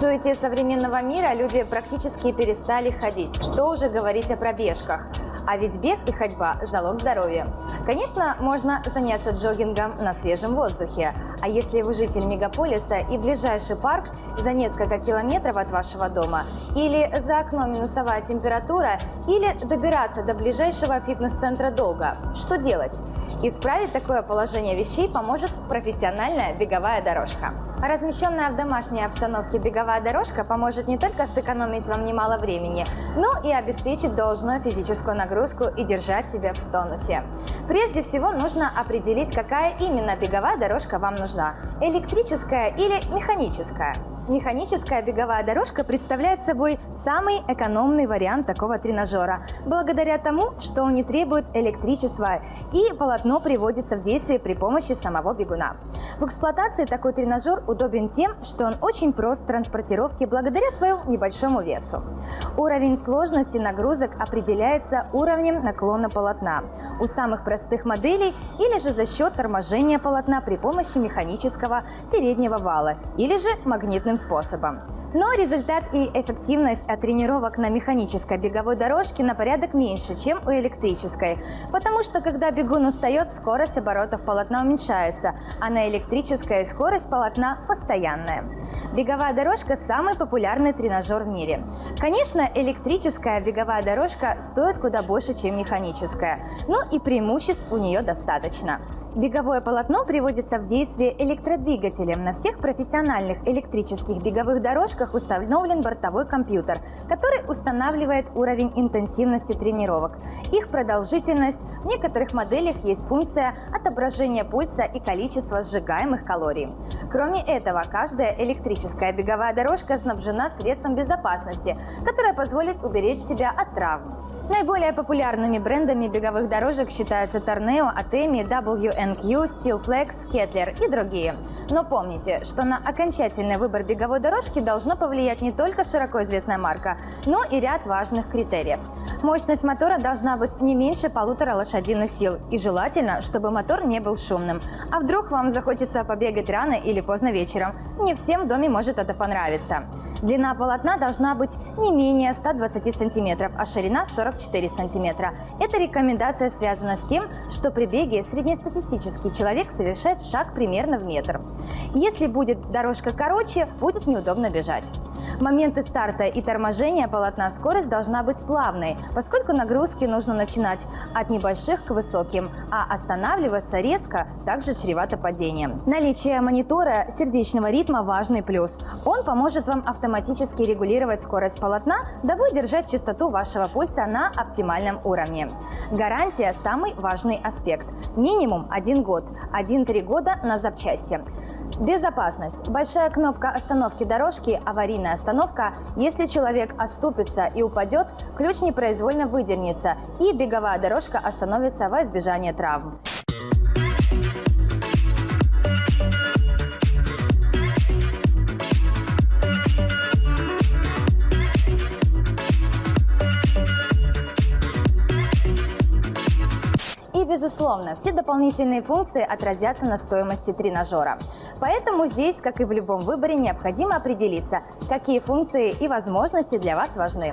суете современного мира люди практически перестали ходить. Что уже говорить о пробежках? А ведь бег и ходьба – залог здоровья. Конечно, можно заняться джогингом на свежем воздухе. А если вы житель мегаполиса и ближайший парк за несколько километров от вашего дома, или за окном минусовая температура, или добираться до ближайшего фитнес-центра долго, что делать? Исправить такое положение вещей поможет профессиональная беговая дорожка. Размещенная в домашней обстановке беговая дорожка поможет не только сэкономить вам немало времени, но и обеспечить должную физическую нагрузку и держать себя в тонусе. Прежде всего нужно определить, какая именно беговая дорожка вам нужна – электрическая или механическая. Механическая беговая дорожка представляет собой самый экономный вариант такого тренажера, благодаря тому, что он не требует электричества и полотно приводится в действие при помощи самого бегуна. В эксплуатации такой тренажер удобен тем, что он очень прост в транспортировке благодаря своему небольшому весу. Уровень сложности нагрузок определяется уровнем наклона полотна у самых простых моделей или же за счет торможения полотна при помощи механического переднего вала или же магнитным способом. Но результат и эффективность от тренировок на механической беговой дорожке на порядок меньше, чем у электрической, потому что когда бегун устает, скорость оборотов полотна уменьшается, а на электрической скорость полотна постоянная. Беговая дорожка – самый популярный тренажер в мире. Конечно, электрическая беговая дорожка стоит куда больше, чем механическая, но и преимуществ у нее достаточно. Беговое полотно приводится в действие электродвигателем. На всех профессиональных электрических беговых дорожках установлен бортовой компьютер, который устанавливает уровень интенсивности тренировок, их продолжительность. В некоторых моделях есть функция отображения пульса и количества сжигаемых калорий. Кроме этого, каждая электрическая беговая дорожка снабжена средством безопасности, которое позволит уберечь себя от травм. Наиболее популярными брендами беговых дорожек считаются Torneo, Atemi, WNQ, Steelflex, Kettler и другие. Но помните, что на окончательный выбор беговой дорожки должно повлиять не только широко известная марка, но и ряд важных критериев. Мощность мотора должна быть не меньше полутора лошадиных сил и желательно, чтобы мотор не был шумным. А вдруг вам захочется побегать рано или поздно вечером? Не всем в доме может это понравиться. Длина полотна должна быть не менее 120 см, а ширина 44 см. Эта рекомендация связана с тем, что при беге среднестатистический человек совершает шаг примерно в метр. Если будет дорожка короче, будет неудобно бежать. Моменты старта и торможения полотна скорость должна быть плавной, поскольку нагрузки нужно начинать от небольших к высоким, а останавливаться резко также чревато падением. Наличие монитора сердечного ритма – важный плюс. Он поможет вам автоматически регулировать скорость полотна, дабы держать частоту вашего пульса на оптимальном уровне. Гарантия – самый важный аспект. Минимум один год, 1-3 года на запчасти. Безопасность. Большая кнопка остановки дорожки – аварийная остановка. Если человек оступится и упадет, ключ непроизвольно выдернется, и беговая дорожка остановится во избежание травм. Безусловно, все дополнительные функции отразятся на стоимости тренажера. Поэтому здесь, как и в любом выборе, необходимо определиться, какие функции и возможности для вас важны.